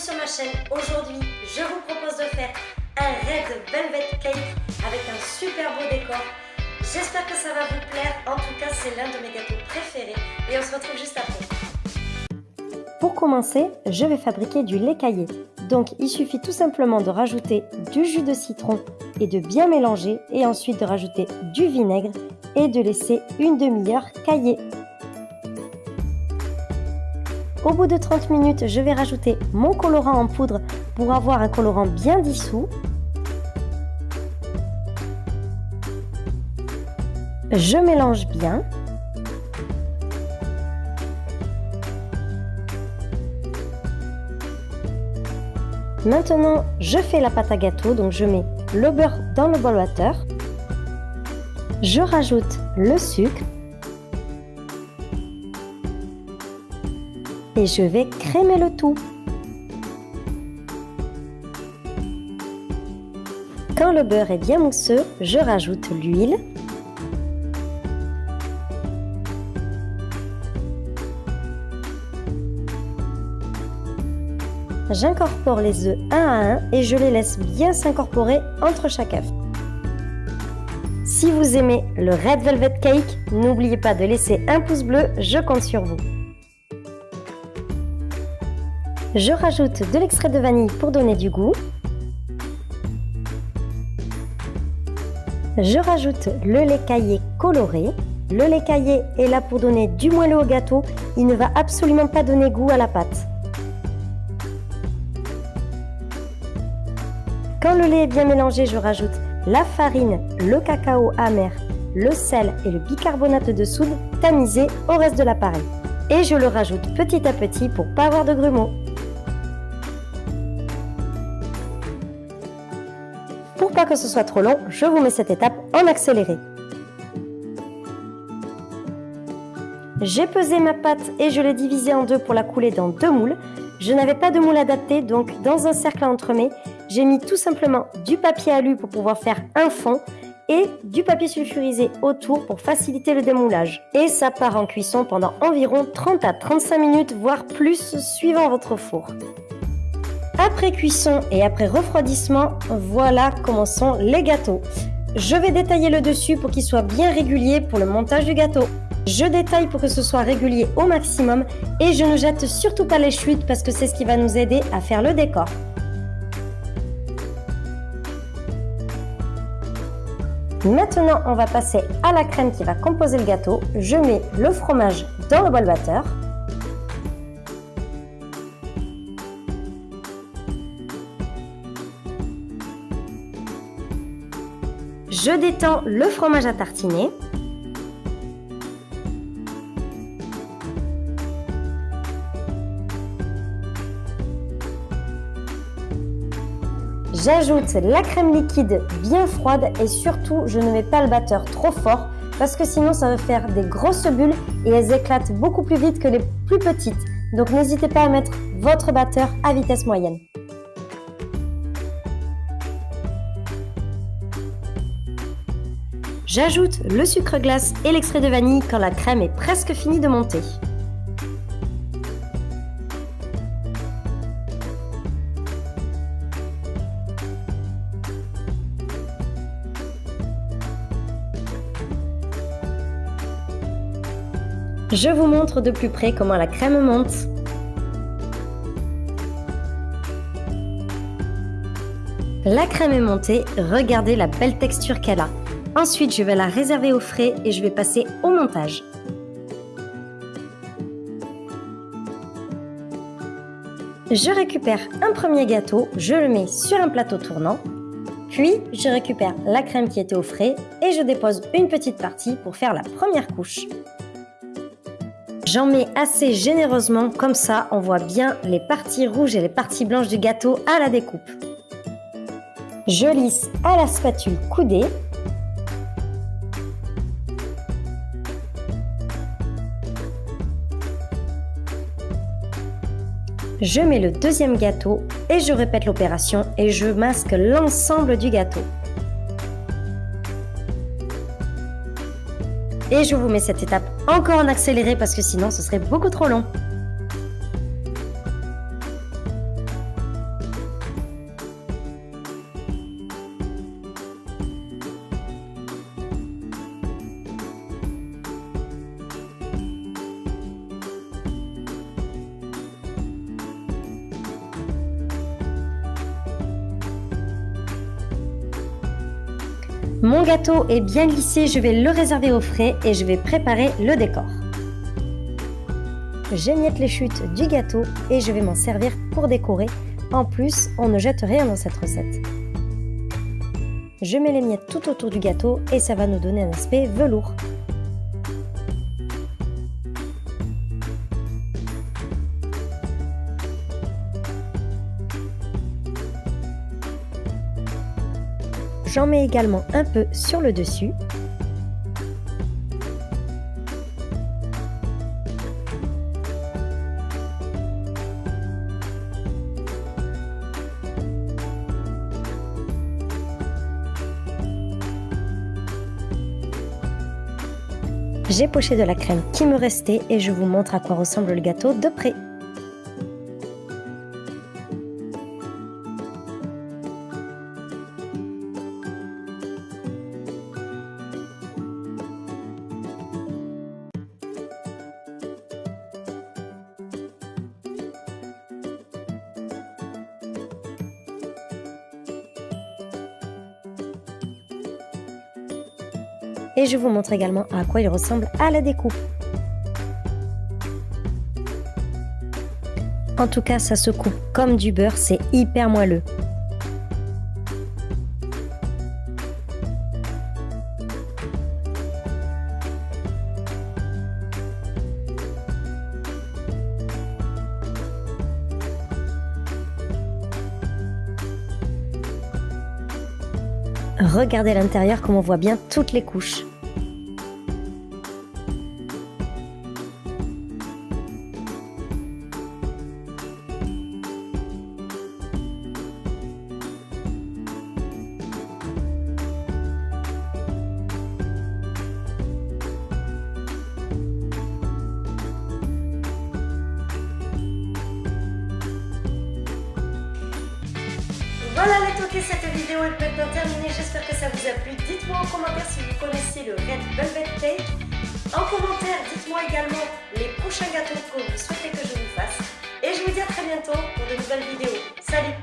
sur ma chaîne. Aujourd'hui, je vous propose de faire un Red Velvet Cake avec un super beau décor. J'espère que ça va vous plaire. En tout cas, c'est l'un de mes gâteaux préférés. Et on se retrouve juste après. Pour commencer, je vais fabriquer du lait caillé. Donc, il suffit tout simplement de rajouter du jus de citron et de bien mélanger et ensuite de rajouter du vinaigre et de laisser une demi-heure cailler. Au bout de 30 minutes, je vais rajouter mon colorant en poudre pour avoir un colorant bien dissous. Je mélange bien. Maintenant, je fais la pâte à gâteau, donc je mets le beurre dans le bol water. Je rajoute le sucre et je vais crémer le tout. Quand le beurre est bien mousseux, je rajoute l'huile. J'incorpore les œufs un à un et je les laisse bien s'incorporer entre chaque œuf. Si vous aimez le Red Velvet Cake, n'oubliez pas de laisser un pouce bleu, je compte sur vous. Je rajoute de l'extrait de vanille pour donner du goût. Je rajoute le lait caillé coloré. Le lait caillé est là pour donner du moelleux au gâteau. Il ne va absolument pas donner goût à la pâte. Quand le lait est bien mélangé, je rajoute la farine, le cacao amer, le sel et le bicarbonate de soude tamisé au reste de l'appareil. Et je le rajoute petit à petit pour pas avoir de grumeaux. Que ce soit trop long, je vous mets cette étape en accéléré. J'ai pesé ma pâte et je l'ai divisée en deux pour la couler dans deux moules. Je n'avais pas de moule adapté, donc dans un cercle à entremets, j'ai mis tout simplement du papier alu pour pouvoir faire un fond et du papier sulfurisé autour pour faciliter le démoulage. Et ça part en cuisson pendant environ 30 à 35 minutes, voire plus, suivant votre four. Après cuisson et après refroidissement, voilà comment sont les gâteaux. Je vais détailler le dessus pour qu'il soit bien régulier pour le montage du gâteau. Je détaille pour que ce soit régulier au maximum et je ne jette surtout pas les chutes parce que c'est ce qui va nous aider à faire le décor. Maintenant, on va passer à la crème qui va composer le gâteau. Je mets le fromage dans le bol batteur. Je détends le fromage à tartiner. J'ajoute la crème liquide bien froide et surtout je ne mets pas le batteur trop fort parce que sinon ça va faire des grosses bulles et elles éclatent beaucoup plus vite que les plus petites. Donc n'hésitez pas à mettre votre batteur à vitesse moyenne. J'ajoute le sucre glace et l'extrait de vanille quand la crème est presque finie de monter. Je vous montre de plus près comment la crème monte. La crème est montée, regardez la belle texture qu'elle a. Ensuite, je vais la réserver au frais et je vais passer au montage. Je récupère un premier gâteau, je le mets sur un plateau tournant. Puis, je récupère la crème qui était au frais et je dépose une petite partie pour faire la première couche. J'en mets assez généreusement, comme ça on voit bien les parties rouges et les parties blanches du gâteau à la découpe. Je lisse à la spatule coudée Je mets le deuxième gâteau et je répète l'opération et je masque l'ensemble du gâteau. Et je vous mets cette étape encore en accéléré parce que sinon ce serait beaucoup trop long. Mon gâteau est bien glissé, je vais le réserver au frais et je vais préparer le décor. J'émiette les chutes du gâteau et je vais m'en servir pour décorer. En plus, on ne jette rien dans cette recette. Je mets les miettes tout autour du gâteau et ça va nous donner un aspect velours. J'en mets également un peu sur le dessus. J'ai poché de la crème qui me restait et je vous montre à quoi ressemble le gâteau de près. Et je vous montre également à quoi il ressemble à la découpe. En tout cas, ça se coupe comme du beurre, c'est hyper moelleux. Regardez l'intérieur comme on voit bien toutes les couches. Voilà les toqués, cette vidéo est maintenant terminée. J'espère que ça vous a plu. Dites-moi en commentaire si vous connaissez le Red Velvet Cake. En commentaire, dites-moi également les prochains gâteaux que vous souhaitez que je vous fasse. Et je vous dis à très bientôt pour de nouvelles vidéos. Salut